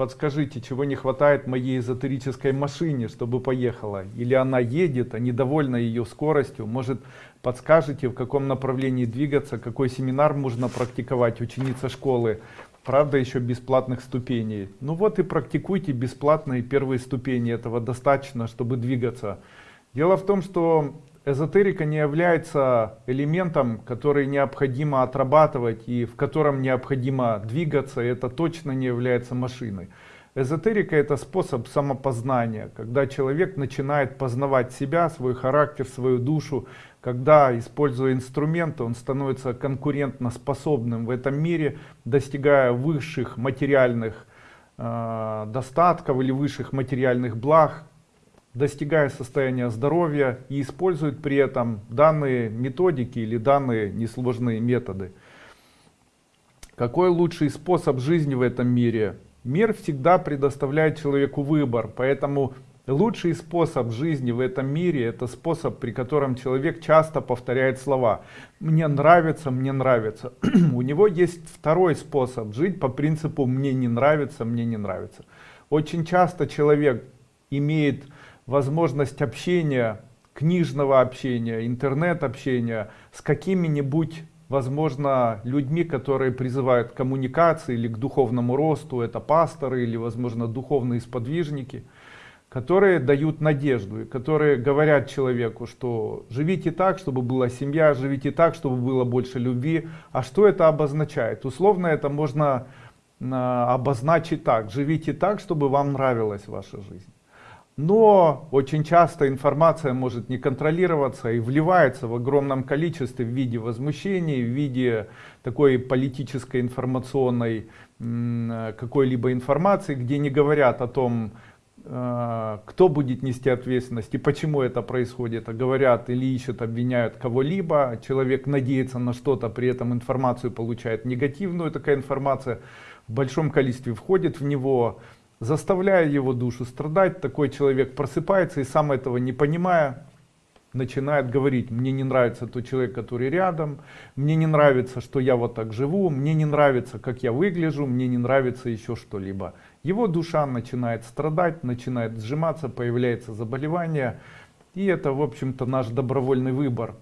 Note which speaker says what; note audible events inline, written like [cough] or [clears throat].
Speaker 1: подскажите, чего не хватает моей эзотерической машине, чтобы поехала? Или она едет, а недовольна ее скоростью? Может, подскажете, в каком направлении двигаться, какой семинар можно практиковать, ученица школы? Правда, еще бесплатных ступеней. Ну вот и практикуйте бесплатные первые ступени, этого достаточно, чтобы двигаться. Дело в том, что эзотерика не является элементом, который необходимо отрабатывать и в котором необходимо двигаться, это точно не является машиной. Эзотерика это способ самопознания, когда человек начинает познавать себя, свой характер, свою душу, когда, используя инструменты, он становится конкурентно способным в этом мире, достигая высших материальных э, достатков или высших материальных благ, достигая состояния здоровья и использует при этом данные методики или данные несложные методы. Какой лучший способ жизни в этом мире? Мир всегда предоставляет человеку выбор, поэтому лучший способ жизни в этом мире это способ, при котором человек часто повторяет слова «мне нравится, мне нравится». [clears throat] У него есть второй способ жить по принципу «мне не нравится, мне не нравится». Очень часто человек имеет возможность общения, книжного общения, интернет-общения с какими-нибудь, возможно, людьми, которые призывают к коммуникации или к духовному росту, это пасторы или, возможно, духовные сподвижники, которые дают надежду, и которые говорят человеку, что живите так, чтобы была семья, живите так, чтобы было больше любви. А что это обозначает? Условно это можно а, обозначить так, живите так, чтобы вам нравилась ваша жизнь. Но очень часто информация может не контролироваться и вливается в огромном количестве в виде возмущений, в виде такой политической информационной какой-либо информации, где не говорят о том, э, кто будет нести ответственность и почему это происходит, а говорят или ищут, обвиняют кого-либо, человек надеется на что-то, при этом информацию получает негативную, такая информация в большом количестве входит в него, заставляя его душу страдать, такой человек просыпается и сам этого не понимая, начинает говорить, мне не нравится тот человек, который рядом, мне не нравится, что я вот так живу, мне не нравится, как я выгляжу, мне не нравится еще что-либо. Его душа начинает страдать, начинает сжиматься, появляется заболевание, и это, в общем-то, наш добровольный выбор.